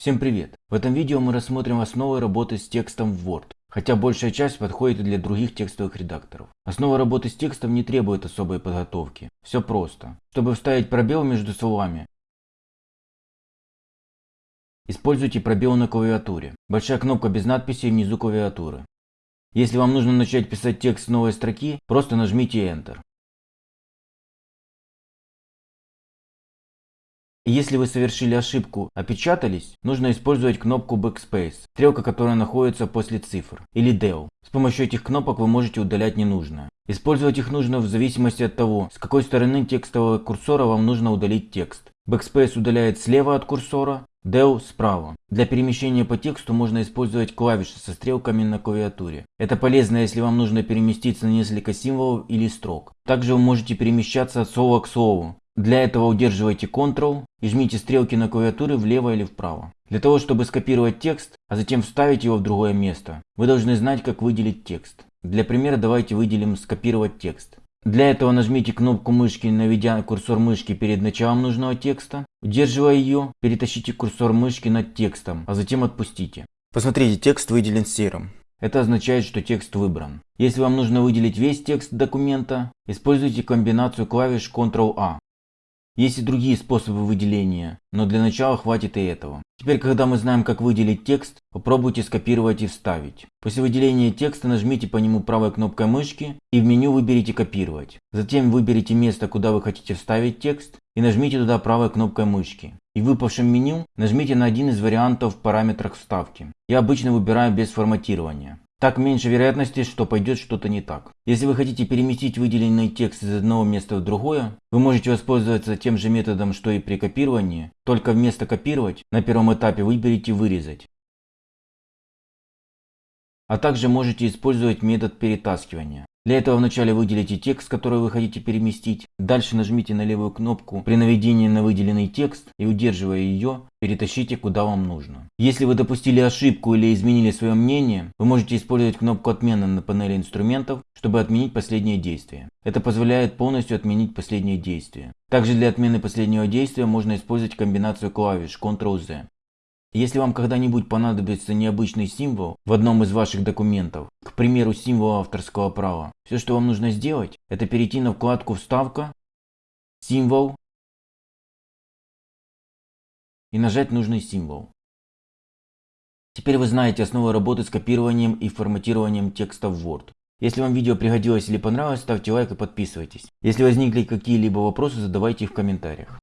Всем привет! В этом видео мы рассмотрим основы работы с текстом в Word, хотя большая часть подходит и для других текстовых редакторов. Основа работы с текстом не требует особой подготовки. Все просто. Чтобы вставить пробел между словами, используйте пробел на клавиатуре. Большая кнопка без надписи внизу клавиатуры. Если вам нужно начать писать текст с новой строки, просто нажмите Enter. Если вы совершили ошибку, опечатались, нужно использовать кнопку Backspace, стрелка которая находится после цифр, или Del. С помощью этих кнопок вы можете удалять ненужное. Использовать их нужно в зависимости от того, с какой стороны текстового курсора вам нужно удалить текст. Backspace удаляет слева от курсора, Del справа. Для перемещения по тексту можно использовать клавиши со стрелками на клавиатуре. Это полезно, если вам нужно переместиться на несколько символов или строк. Также вы можете перемещаться от слова к слову, для этого удерживайте Ctrl и жмите стрелки на клавиатуре влево или вправо. Для того, чтобы скопировать текст, а затем вставить его в другое место, вы должны знать, как выделить текст. Для примера давайте выделим «Скопировать текст». Для этого нажмите кнопку мышки, наведя курсор мышки перед началом нужного текста. Удерживая ее, перетащите курсор мышки над текстом, а затем отпустите. Посмотрите, текст выделен серым. Это означает, что текст выбран. Если вам нужно выделить весь текст документа, используйте комбинацию клавиш Ctrl-A. Есть и другие способы выделения, но для начала хватит и этого. Теперь, когда мы знаем, как выделить текст, попробуйте скопировать и вставить. После выделения текста нажмите по нему правой кнопкой мышки и в меню выберите «Копировать». Затем выберите место, куда вы хотите вставить текст и нажмите туда правой кнопкой мышки. И в выпавшем меню нажмите на один из вариантов в параметрах вставки. Я обычно выбираю без форматирования. Так меньше вероятности, что пойдет что-то не так. Если вы хотите переместить выделенный текст из одного места в другое, вы можете воспользоваться тем же методом, что и при копировании, только вместо копировать на первом этапе выберите вырезать. А также можете использовать метод перетаскивания. Для этого вначале выделите текст, который вы хотите переместить. Дальше нажмите на левую кнопку при наведении на выделенный текст и удерживая ее, перетащите куда вам нужно. Если вы допустили ошибку или изменили свое мнение, вы можете использовать кнопку отмены на панели инструментов, чтобы отменить последнее действие. Это позволяет полностью отменить последнее действие. Также для отмены последнего действия можно использовать комбинацию клавиш Ctrl-Z. Если вам когда-нибудь понадобится необычный символ в одном из ваших документов, к примеру символ авторского права, все что вам нужно сделать, это перейти на вкладку «Вставка», «Символ» и нажать нужный символ. Теперь вы знаете основы работы с копированием и форматированием текста в Word. Если вам видео пригодилось или понравилось, ставьте лайк и подписывайтесь. Если возникли какие-либо вопросы, задавайте их в комментариях.